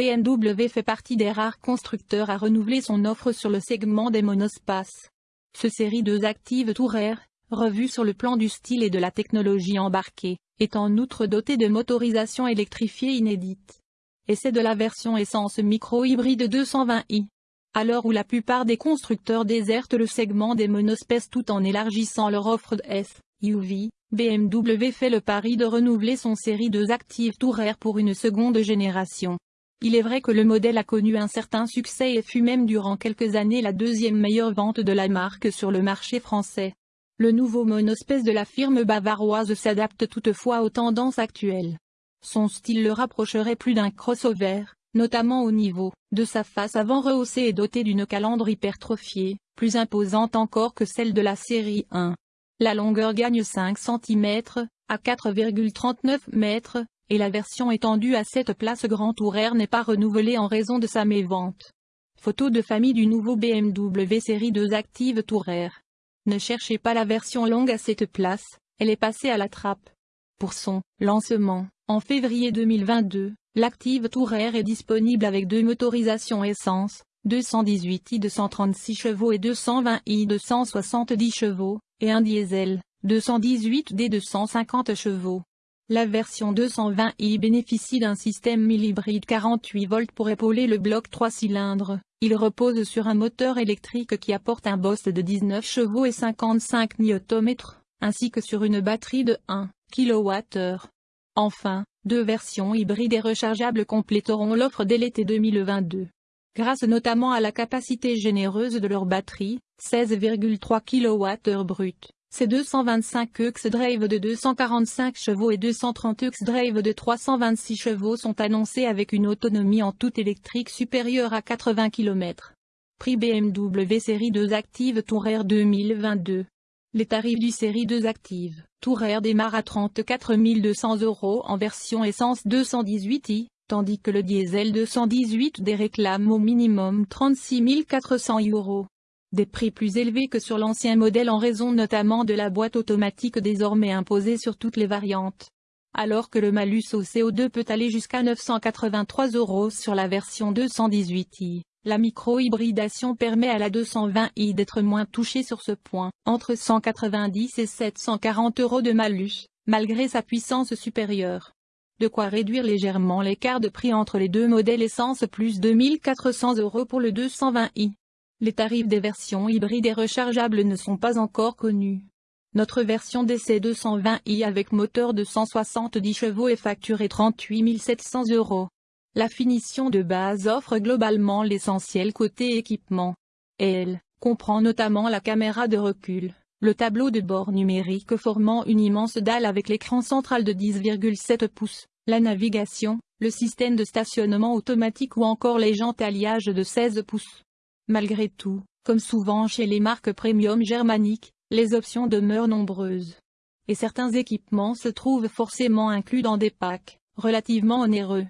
BMW fait partie des rares constructeurs à renouveler son offre sur le segment des monospaces. Ce série 2 Active Tourer, revue sur le plan du style et de la technologie embarquée, est en outre doté de motorisation électrifiée inédite. Et c'est de la version essence micro-hybride 220i. À l'heure où la plupart des constructeurs désertent le segment des monospaces tout en élargissant leur offre de SUV, BMW fait le pari de renouveler son série 2 Active Tourer pour une seconde génération. Il est vrai que le modèle a connu un certain succès et fut même durant quelques années la deuxième meilleure vente de la marque sur le marché français. Le nouveau monospace de la firme bavaroise s'adapte toutefois aux tendances actuelles. Son style le rapprocherait plus d'un crossover, notamment au niveau de sa face avant rehaussée et dotée d'une calandre hypertrophiée, plus imposante encore que celle de la série 1. La longueur gagne 5 cm, à 4,39 mètres, et la version étendue à 7 places Grand Tourer n'est pas renouvelée en raison de sa mévente. Photo de famille du nouveau BMW série 2 Active Tourer. Ne cherchez pas la version longue à 7 places, elle est passée à la trappe. Pour son lancement, en février 2022, l'Active Tourer est disponible avec deux motorisations essence, 218i de 136 chevaux et 220i de 170 chevaux, et un diesel, 218D de 150 chevaux. La version 220i bénéficie d'un système mille-hybride 48 volts pour épauler le bloc 3 cylindres. Il repose sur un moteur électrique qui apporte un boss de 19 chevaux et 55 Nm, ainsi que sur une batterie de 1 kWh. Enfin, deux versions hybrides et rechargeables compléteront l'offre dès l'été 2022. Grâce notamment à la capacité généreuse de leur batterie, 16,3 kWh brut. Ces 225 X-Drive de 245 chevaux et 230 X-Drive de 326 chevaux sont annoncés avec une autonomie en tout électrique supérieure à 80 km. Prix BMW Série 2 Active Tourer 2022 Les tarifs du Série 2 Active Tourer démarrent à 34 200 euros en version essence 218i, tandis que le diesel 218D réclame au minimum 36 400 euros des prix plus élevés que sur l'ancien modèle en raison notamment de la boîte automatique désormais imposée sur toutes les variantes. Alors que le malus au CO2 peut aller jusqu'à 983 euros sur la version 218i, la micro-hybridation permet à la 220i d'être moins touchée sur ce point, entre 190 et 740 euros de malus, malgré sa puissance supérieure. De quoi réduire légèrement l'écart de prix entre les deux modèles essence plus 2400 euros pour le 220i. Les tarifs des versions hybrides et rechargeables ne sont pas encore connus. Notre version DC 220i avec moteur de 170 chevaux est facturée 38 700 euros. La finition de base offre globalement l'essentiel côté équipement. Elle comprend notamment la caméra de recul, le tableau de bord numérique formant une immense dalle avec l'écran central de 10,7 pouces, la navigation, le système de stationnement automatique ou encore les jantes alliage de 16 pouces. Malgré tout, comme souvent chez les marques premium germaniques, les options demeurent nombreuses. Et certains équipements se trouvent forcément inclus dans des packs, relativement onéreux.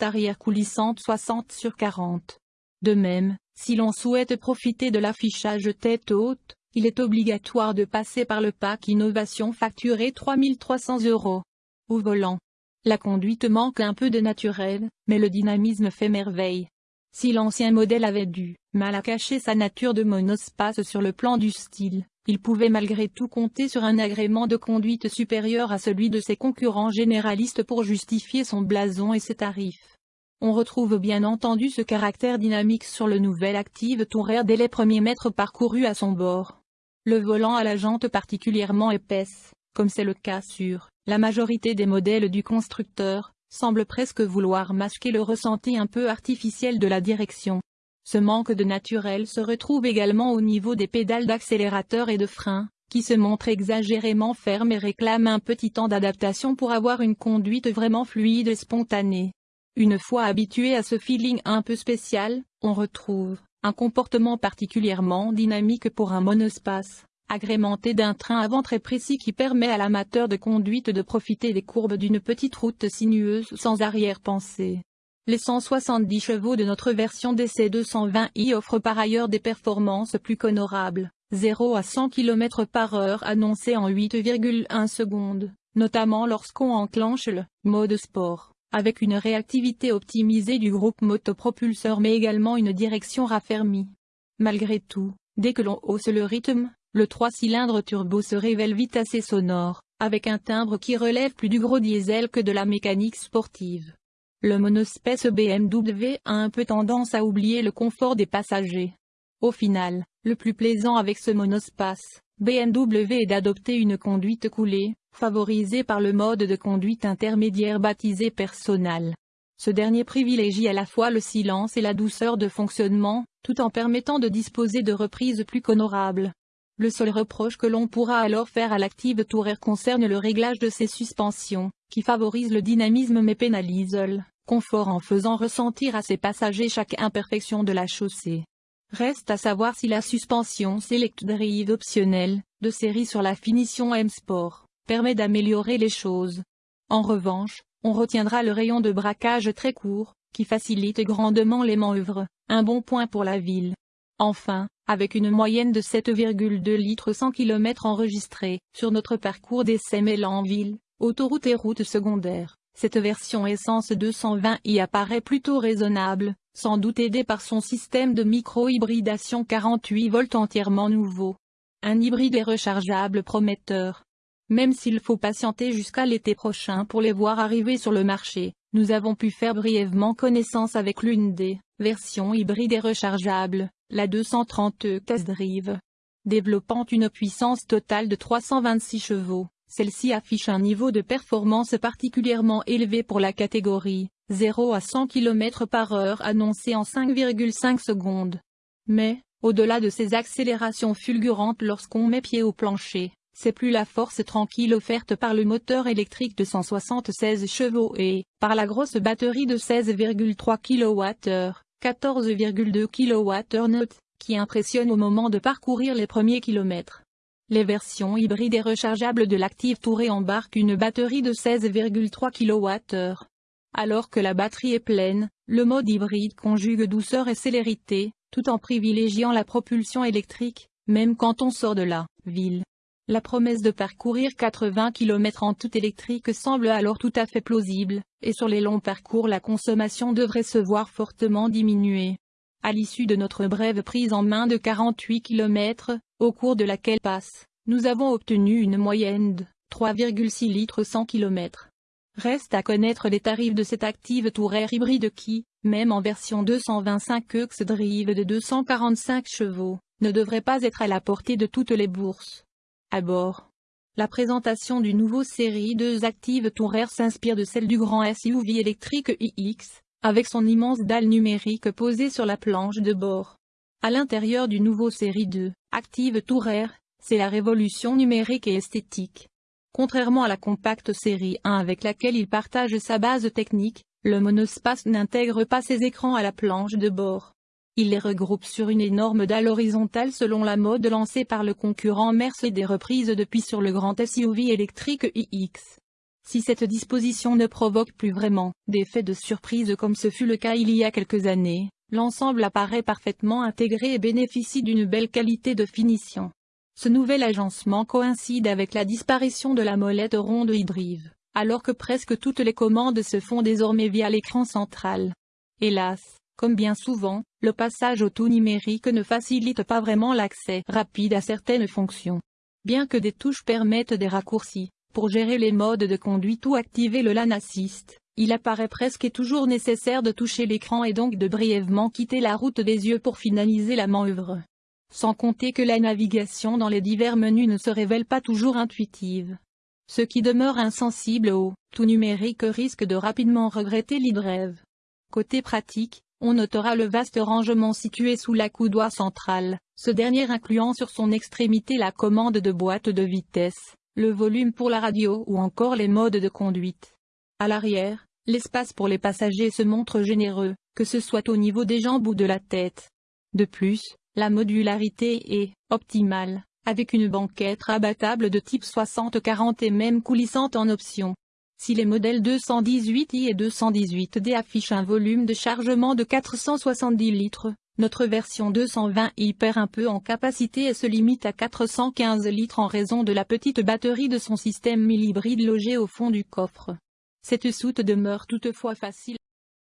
Arrière coulissante 60 sur 40. De même, si l'on souhaite profiter de l'affichage tête haute, il est obligatoire de passer par le pack Innovation facturé 3300 euros. Au volant. La conduite manque un peu de naturel, mais le dynamisme fait merveille. Si l'ancien modèle avait dû mal à cacher sa nature de monospace sur le plan du style, il pouvait malgré tout compter sur un agrément de conduite supérieur à celui de ses concurrents généralistes pour justifier son blason et ses tarifs. On retrouve bien entendu ce caractère dynamique sur le nouvel Active Tourer dès les premiers mètres parcourus à son bord. Le volant à la jante particulièrement épaisse, comme c'est le cas sur la majorité des modèles du constructeur, semble presque vouloir masquer le ressenti un peu artificiel de la direction. Ce manque de naturel se retrouve également au niveau des pédales d'accélérateur et de frein, qui se montrent exagérément fermes et réclament un petit temps d'adaptation pour avoir une conduite vraiment fluide et spontanée. Une fois habitué à ce feeling un peu spécial, on retrouve un comportement particulièrement dynamique pour un monospace agrémenté d'un train avant très précis qui permet à l'amateur de conduite de profiter des courbes d'une petite route sinueuse sans arrière-pensée. Les 170 chevaux de notre version DC 220i offrent par ailleurs des performances plus qu'honorables, 0 à 100 km par heure annoncé en 8,1 secondes, notamment lorsqu'on enclenche le mode sport, avec une réactivité optimisée du groupe motopropulseur mais également une direction raffermie. Malgré tout, dès que l'on hausse le rythme, le 3 cylindres turbo se révèle vite assez sonore, avec un timbre qui relève plus du gros diesel que de la mécanique sportive. Le monospace BMW a un peu tendance à oublier le confort des passagers. Au final, le plus plaisant avec ce monospace, BMW est d'adopter une conduite coulée, favorisée par le mode de conduite intermédiaire baptisé personnel. Ce dernier privilégie à la fois le silence et la douceur de fonctionnement, tout en permettant de disposer de reprises plus qu'honorables. Le seul reproche que l'on pourra alors faire à l'active Tourer concerne le réglage de ses suspensions, qui favorise le dynamisme mais pénalise le confort en faisant ressentir à ses passagers chaque imperfection de la chaussée. Reste à savoir si la suspension Select Drive optionnelle, de série sur la finition M-Sport, permet d'améliorer les choses. En revanche, on retiendra le rayon de braquage très court, qui facilite grandement les manœuvres, un bon point pour la ville. Enfin, avec une moyenne de 7,2 litres 100 km enregistrée, sur notre parcours d'essai mêlant ville, autoroute et route secondaire, cette version essence 220 y apparaît plutôt raisonnable, sans doute aidé par son système de micro-hybridation 48 volts entièrement nouveau. Un hybride est rechargeable prometteur. Même s'il faut patienter jusqu'à l'été prochain pour les voir arriver sur le marché, nous avons pu faire brièvement connaissance avec l'une des versions hybrides et rechargeables, la 230 Test Drive. Développant une puissance totale de 326 chevaux, celle-ci affiche un niveau de performance particulièrement élevé pour la catégorie, 0 à 100 km par heure annoncé en 5,5 secondes. Mais, au-delà de ces accélérations fulgurantes lorsqu'on met pied au plancher, c'est plus la force tranquille offerte par le moteur électrique de 176 chevaux et, par la grosse batterie de 16,3 kWh, 14,2 kWh qui impressionne au moment de parcourir les premiers kilomètres. Les versions hybrides et rechargeables de l'Active Tourer embarquent une batterie de 16,3 kWh. Alors que la batterie est pleine, le mode hybride conjugue douceur et célérité, tout en privilégiant la propulsion électrique, même quand on sort de la ville. La promesse de parcourir 80 km en tout électrique semble alors tout à fait plausible, et sur les longs parcours la consommation devrait se voir fortement diminuer. À l'issue de notre brève prise en main de 48 km, au cours de laquelle passe, nous avons obtenu une moyenne de 3,6 litres 100 km. Reste à connaître les tarifs de cette active Tourer hybride qui, même en version 225 EX Drive de 245 chevaux, ne devrait pas être à la portée de toutes les bourses à bord. La présentation du nouveau série 2 Active Tourer s'inspire de celle du grand SUV électrique iX, avec son immense dalle numérique posée sur la planche de bord. À l'intérieur du nouveau série 2, Active Tourer, c'est la révolution numérique et esthétique. Contrairement à la compacte série 1 avec laquelle il partage sa base technique, le monospace n'intègre pas ses écrans à la planche de bord. Il les regroupe sur une énorme dalle horizontale selon la mode lancée par le concurrent Mercedes reprise depuis sur le grand SUV électrique iX. Si cette disposition ne provoque plus vraiment d'effet de surprise comme ce fut le cas il y a quelques années, l'ensemble apparaît parfaitement intégré et bénéficie d'une belle qualité de finition. Ce nouvel agencement coïncide avec la disparition de la molette ronde hybride, alors que presque toutes les commandes se font désormais via l'écran central. Hélas, comme bien souvent, le passage au tout numérique ne facilite pas vraiment l'accès rapide à certaines fonctions. Bien que des touches permettent des raccourcis, pour gérer les modes de conduite ou activer le LAN Assist, il apparaît presque toujours nécessaire de toucher l'écran et donc de brièvement quitter la route des yeux pour finaliser la manœuvre. Sans compter que la navigation dans les divers menus ne se révèle pas toujours intuitive. Ceux qui demeurent insensibles au tout numérique risquent de rapidement regretter l'e-drive. Côté pratique, on notera le vaste rangement situé sous la coudoir centrale, ce dernier incluant sur son extrémité la commande de boîte de vitesse, le volume pour la radio ou encore les modes de conduite. À l'arrière, l'espace pour les passagers se montre généreux, que ce soit au niveau des jambes ou de la tête. De plus, la modularité est optimale, avec une banquette rabattable de type 60-40 et même coulissante en option. Si les modèles 218i et 218d affichent un volume de chargement de 470 litres, notre version 220i perd un peu en capacité et se limite à 415 litres en raison de la petite batterie de son système mille hybride logé au fond du coffre. Cette soute demeure toutefois facile